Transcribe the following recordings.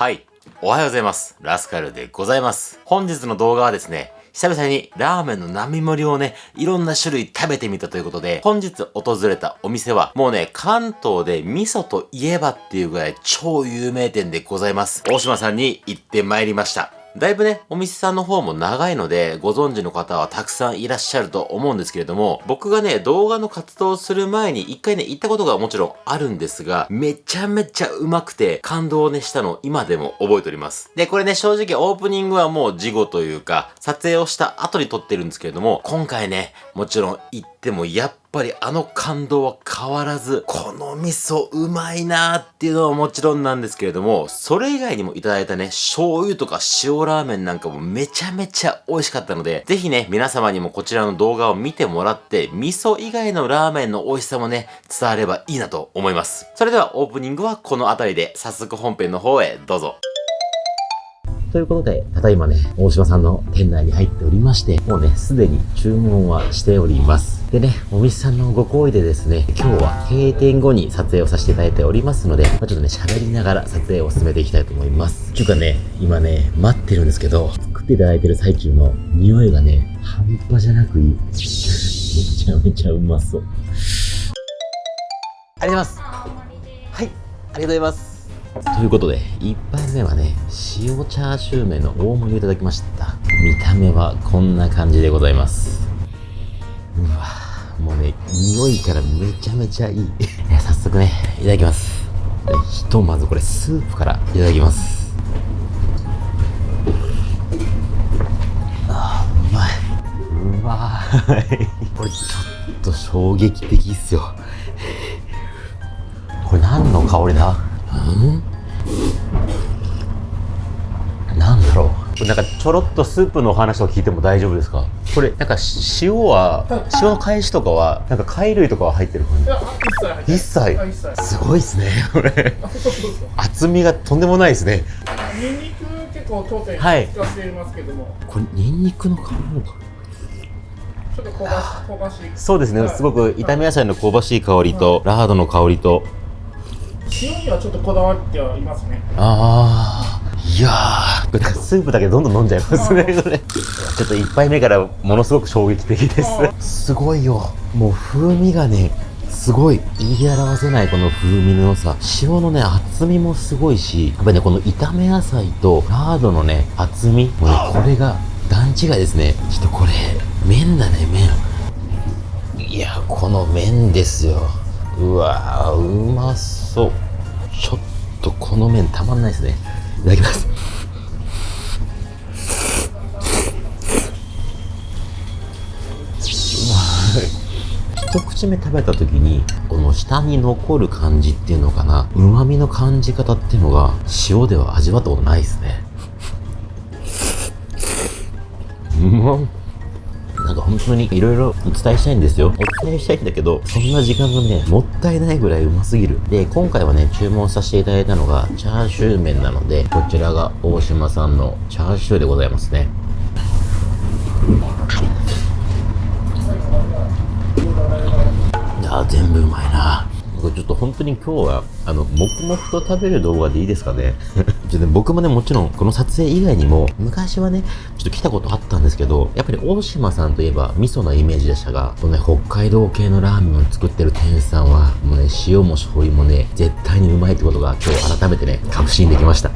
はい。おはようございます。ラスカルでございます。本日の動画はですね、久々にラーメンの並盛りをね、いろんな種類食べてみたということで、本日訪れたお店は、もうね、関東で味噌といえばっていうぐらい超有名店でございます。大島さんに行ってまいりました。だいぶね、お店さんの方も長いので、ご存知の方はたくさんいらっしゃると思うんですけれども、僕がね、動画の活動をする前に一回ね、行ったことがもちろんあるんですが、めちゃめちゃうまくて、感動をね、したのを今でも覚えております。で、これね、正直オープニングはもう事後というか、撮影をした後に撮ってるんですけれども、今回ね、もちろん行ってもやっぱりあの感動は変わらず、この味噌うまいなーっていうのはもちろんなんですけれども、それ以外にもいただいたね、醤油とか塩ラーメンなんかもめちゃめちゃ美味しかったので、ぜひね、皆様にもこちらの動画を見てもらって、味噌以外のラーメンの美味しさもね、伝わればいいなと思います。それではオープニングはこの辺りで、早速本編の方へどうぞ。ということで、ただいまね、大島さんの店内に入っておりまして、もうね、すでに注文はしております。でね、お店さんのご好意でですね、今日は閉店後に撮影をさせていただいておりますので、まあ、ちょっとね、喋りながら撮影を進めていきたいと思います。ちゅうかね、今ね、待ってるんですけど、作っていただいてる最中の匂いがね、半端じゃなくいい。めちゃめちゃうまそう。ありがとうございます。はい、ありがとうございます。ということで、1杯目はね、塩チャーシュー麺の大盛りをいただきました。見た目はこんな感じでございます。うわもうね、匂いからめちゃめちゃいい。早速ね、いただきます。ひとまずこれスープからいただきます。あ、うまい。うまい。これちょっと衝撃的っすよ。これ何の香りだ？なんだろう。なんかちょろっとスープの話を聞いても大丈夫ですか？これなんか塩は 塩の返しとかはなんか貝類とかは入ってる感じ？一切すごいですねこれ。厚みがとんでもないですね。ニンニク結構当店使っていますけども、はい、これニンニクの香りかちょっと香ばし香ばしい。そうですね、はい、すごく炒め野菜の香ばしい香りと、はい、ラードの香りと塩にはちょっとこだわってはいますねああいやー、スープだけどんどん飲んじゃいますね、これ。ちょっと1杯目からものすごく衝撃的です。すごいよ。もう風味がね、すごい言い表せないこの風味の良さ。塩のね、厚みもすごいし、やっぱりね、この炒め野菜とラードのね、厚み、もうね、これが段違いですね。ちょっとこれ、麺だね、麺。いや、この麺ですよ。うわー、うまそう。ちょっとこの麺たまんないですね。いただきます。一口目食べた時にこの下に残る感じっていうのかな。旨味の感じ方っていうのが塩では味わったことないですね。うまっなんか本当にいろいろお伝えしたいんですよ。お伝えしたいんだけど、そんな時間がね、もったいないぐらいうますぎる。で、今回はね、注文させていただいたのが、チャーシュー麺なので、こちらが大島さんのチャーシューでございますね。いや全部うまいな。ちょっと本当に今日は、あの、黙々と食べる動画でいいですかね？ちょっとね、僕もね、もちろん、この撮影以外にも、昔はね、ちょっと来たことあったんですけど、やっぱり大島さんといえば、味噌のイメージでしたが、このね、北海道系のラーメンを作ってる店主さんは、もうね、塩も醤油もね、絶対にうまいってことが、今日改めてね、確信できました。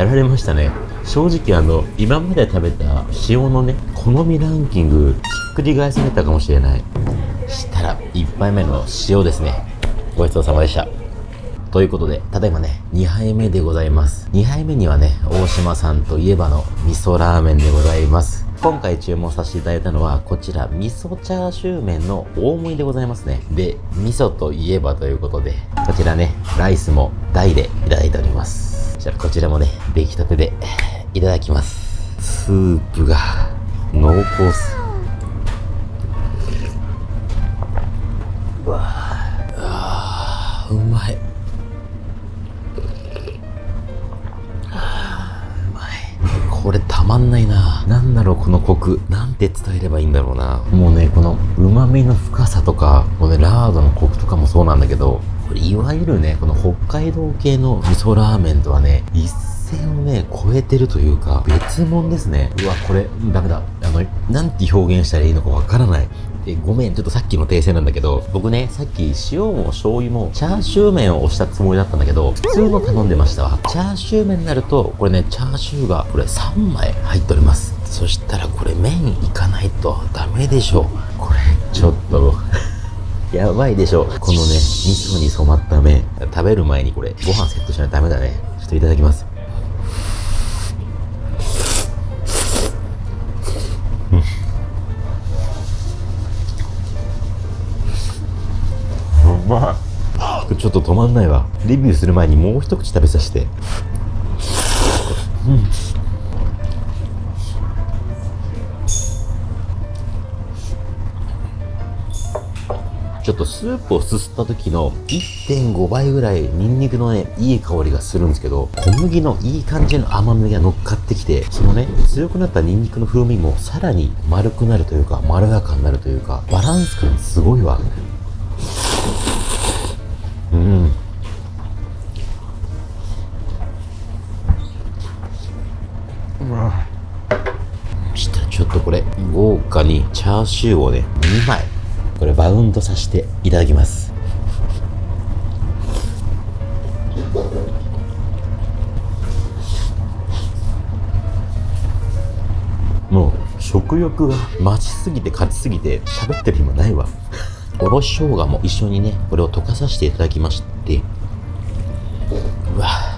やられましたね正直あの今まで食べた塩のね好みランキングひっくり返されたかもしれないしたら1杯目の塩ですねごちそうさまでしたということで、ただいまね、2杯目でございます。2杯目にはね、大島さんといえばの味噌ラーメンでございます。今回注文させていただいたのは、こちら、味噌チャーシュー麺の大盛りでございますね。で、味噌といえばということで、こちらね、ライスも大でいただいております。じゃあ、こちらもね、出来たてでいただきます。スープが濃厚す。うわあうまい。これたまんないな。なんだろう、このコク。なんて伝えればいいんだろうな。もうね、この旨味の深さとか、このね、ラードのコクとかもそうなんだけど、これいわゆるね、この北海道系の味噌ラーメンとはね、一線をね、超えてるというか、別物ですね。うわ、これ、ダメだ。あの、なんて表現したらいいのかわからない。えごめん、ちょっとさっきの訂正なんだけど、僕ね、さっき塩も醤油もチャーシュー麺を押したつもりだったんだけど、普通の頼んでましたわ。チャーシュー麺になると、これね、チャーシューが、これ3枚入っております。そしたらこれ麺いかないとダメでしょ。これ、ちょっと、やばいでしょ。このね、味噌に染まった麺。食べる前にこれ、ご飯セットしないとダメだね。ちょっといただきます。うまい。ちょっと止まんないわ。レビューする前にもう一口食べさせて。ちょっとスープをすすった時の1.5倍ぐらいニンニクのね、いい香りがするんですけど、小麦のいい感じの甘みが乗っかってきて、そのね、強くなったニンニクの風味もさらに丸くなるというか、まろやかになるというか、バランス感すごいわ。うん。うわそしたらちょっとこれ、豪華にチャーシューをね、2枚、これバウンドさせていただきます。もう、食欲が増しすぎて勝ちすぎて、喋ってる暇ないわ。おろし生姜も一緒にね、これを溶かさせていただきまして、うわ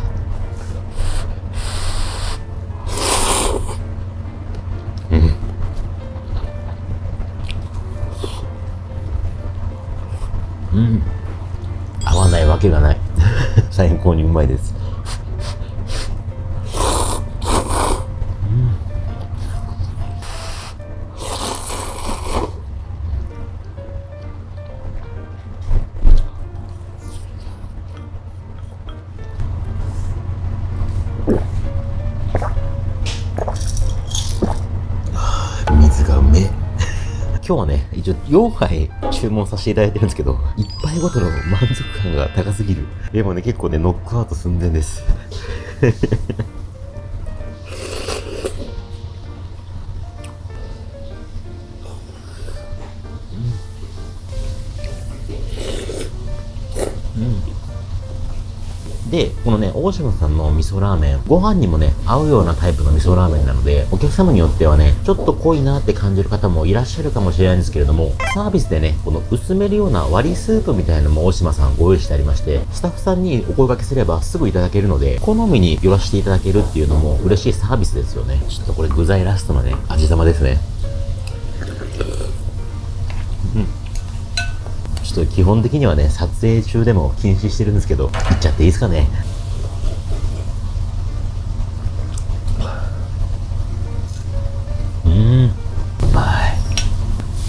高にうまいです。今日はね、一応4杯注文させていただいてるんですけど、1杯ごとの満足感が高すぎる。でもね、結構ね、ノックアウト寸前です。うん。うんで、このね、大島さんの味噌ラーメン、ご飯にもね、合うようなタイプの味噌ラーメンなので、お客様によってはね、ちょっと濃いなって感じる方もいらっしゃるかもしれないんですけれども、サービスでね、この薄めるような割りスープみたいなのも大島さんご用意してありまして、スタッフさんにお声掛けすればすぐいただけるので、好みに寄らせていただけるっていうのも嬉しいサービスですよね。ちょっとこれ具材ラストのね、味玉ですね。ちょっと基本的にはね、撮影中でも禁止してるんですけど、いっちゃっていいですかね。うーん、うまい。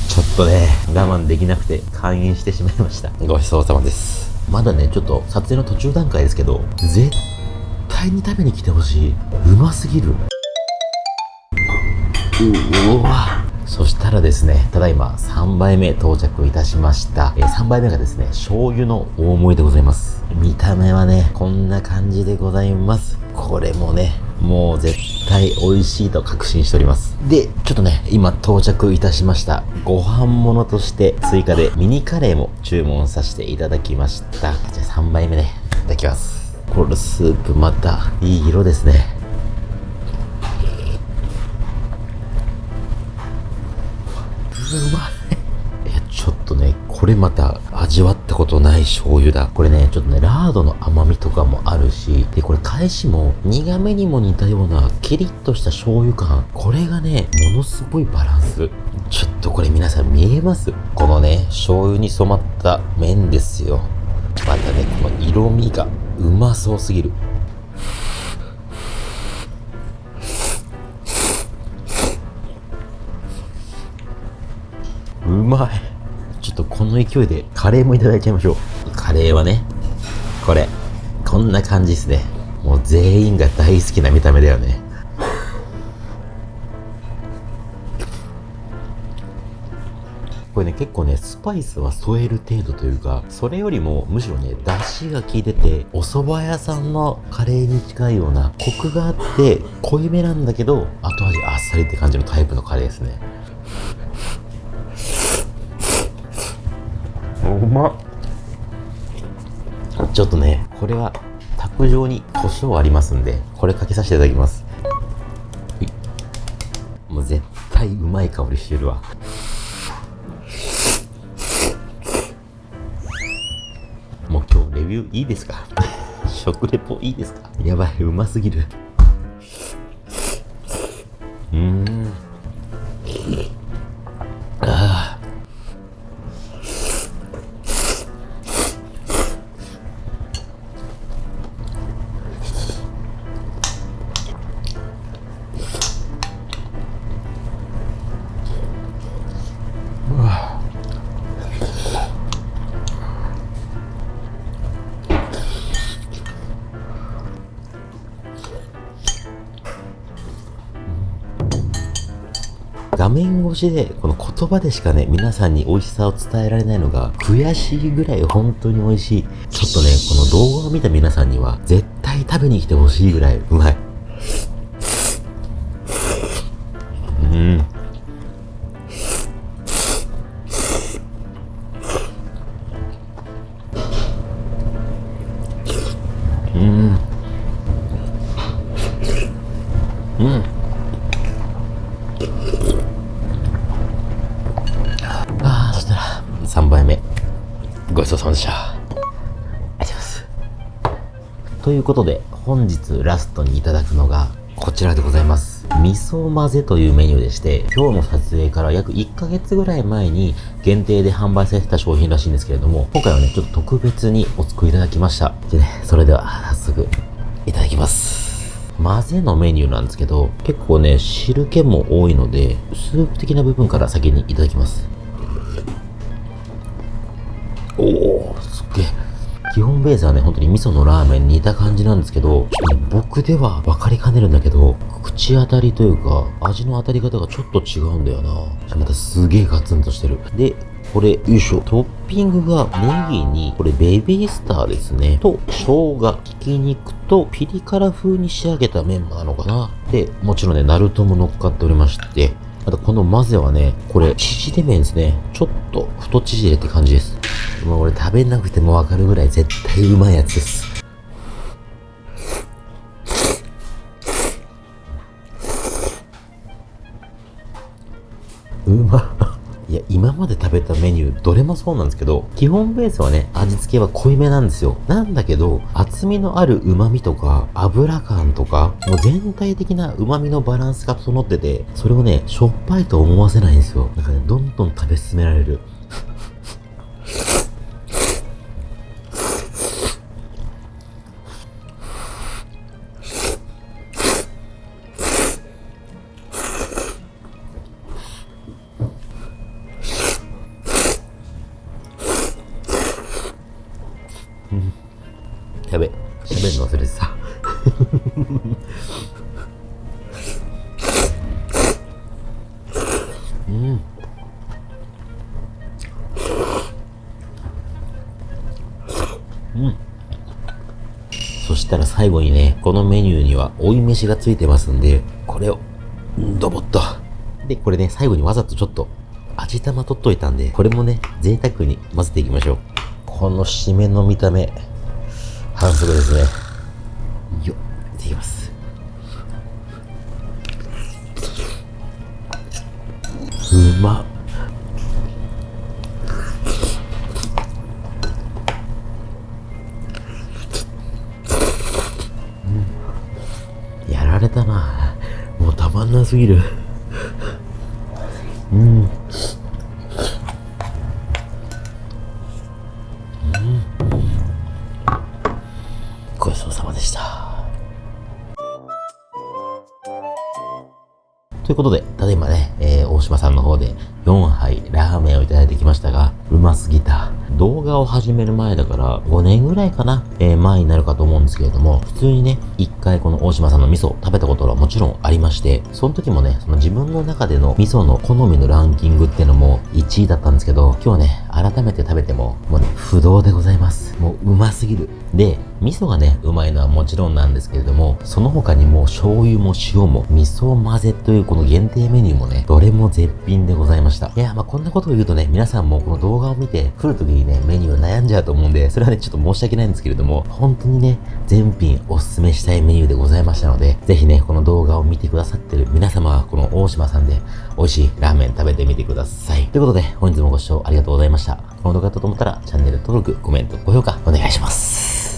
ちょっとね、我慢できなくて開演してしまいました。ごちそうさまです。まだね、ちょっと撮影の途中段階ですけど、絶対に食べに来てほしい。うますぎる。う、うわ。そしたらですね、ただいま3杯目到着いたしました。えー3杯目がですね、醤油の大盛りでございます。見た目はね、こんな感じでございます。これもね、もう絶対美味しいと確信しております。で、ちょっとね、今到着いたしました。ご飯物として追加でミニカレーも注文させていただきました。じゃあ3杯目ね、いただきます。これスープまたいい色ですね。うまい。いや、ちょっとね、これまた味わったことない醤油だ。これね、ちょっとね、ラードの甘みとかもあるし、で、これ返しも苦めにも似たようなキリッとした醤油感。これがね、ものすごいバランス。ちょっとこれ皆さん見えます？このね、醤油に染まった麺ですよ。またね、この色味がうまそうすぎる。まい。ちょっとこの勢いでカレーもいただいちゃいましょう。カレーはね、これ、こんな感じですね。もう全員が大好きな見た目だよね。これね、結構ね、スパイスは添える程度というか、それよりもむしろね、出汁が効いてて、お蕎麦屋さんのカレーに近いような、コクがあって、濃いめなんだけど、後味あっさりって感じのタイプのカレーですね。うまちょっとねこれは卓上に胡椒ありますんでこれかけさせていただきます。もう絶対うまい香りしてるわ。もう今日レビューいいですか？食レポいいですか？やばいうますぎる。うん。面越しでこの言葉でしかね皆さんに美味しさを伝えられないのが悔しいぐらい本当に美味しい。ちょっとねこの動画を見た皆さんには絶対食べに来てほしいぐらいうまい。トにいただくのが、こちらでございます。味噌混ぜというメニューでして、今日の撮影から約1ヶ月ぐらい前に限定で販売されてた商品らしいんですけれども、今回はね、ちょっと特別にお作りいただきました。でね、それでは早速、いただきます。混ぜのメニューなんですけど、結構ね、汁気も多いので、スープ的な部分から先にいただきます。おおすっげえ。基本ベースはね、本当に味噌のラーメンに似た感じなんですけど、ちょっとね、僕では分かりかねるんだけど、口当たりというか、味の当たり方がちょっと違うんだよな。またすげえガツンとしてる。で、これ、よいしょ。トッピングがネギに、これベビースターですね。と、生姜、ひき肉とピリ辛風に仕上げたメンマなのかな。で、もちろんね、ナルトも乗っかっておりまして、あとこの混ぜはね、これ、縮れ麺ですね。ちょっと太縮れって感じです。もう俺食べなくてもわかるぐらい絶対うまいやつです。うま。いや、今まで食べたメニュー、どれもそうなんですけど、基本ベースはね、味付けは濃いめなんですよ。なんだけど、厚みのある旨味とか、油感とか、もう全体的な旨味のバランスが整ってて、それをね、しょっぱいと思わせないんですよ。なんかね、どんどん食べ進められる。喋るの忘れてた。うん。うん。そしたら最後にね、このメニューには追い飯がついてますんで、これを、ドボッと。で、これね、最後にわざとちょっと、味玉取っといたんで、これもね、贅沢に混ぜていきましょう。この締めの見た目、反則ですね。よっいきます。うまっ。やられたな。もうたまんなすぎる。うん。ということで、ただいまね、えー、大島さんの方で4杯ラーメンをいただいてきましたが、うますぎた。動画を始める前だから5年ぐらいかな、えー、前になるかと思うんですけれども、普通にね、一回この大島さんの味噌を食べたことはもちろんありまして、その時もね、その自分の中での味噌の好みのランキングっていうのも1位だったんですけど、今日ね、改めて食べても、もうね、不動でございます。もううますぎる。で、味噌がね、うまいのはもちろんなんですけれども、その他にも醤油も塩も味噌混ぜというこの限定メニューもね、どれも絶品でございました。いや、まあこんなことを言うとね、皆さんもこの動画を見て、来る時にね、メニュー悩んじゃうと思うんで、それはね、ちょっと申し訳ないんですけれども、本当にね、全品おすすめしたいメニューでございましたので、ぜひね、この動画を見てくださってる皆様は、この大島さんで美味しいラーメン食べてみてください。ということで、本日もご視聴ありがとうございました。この動画だったと思ったら、チャンネル登録、コメント、高評価お願いします。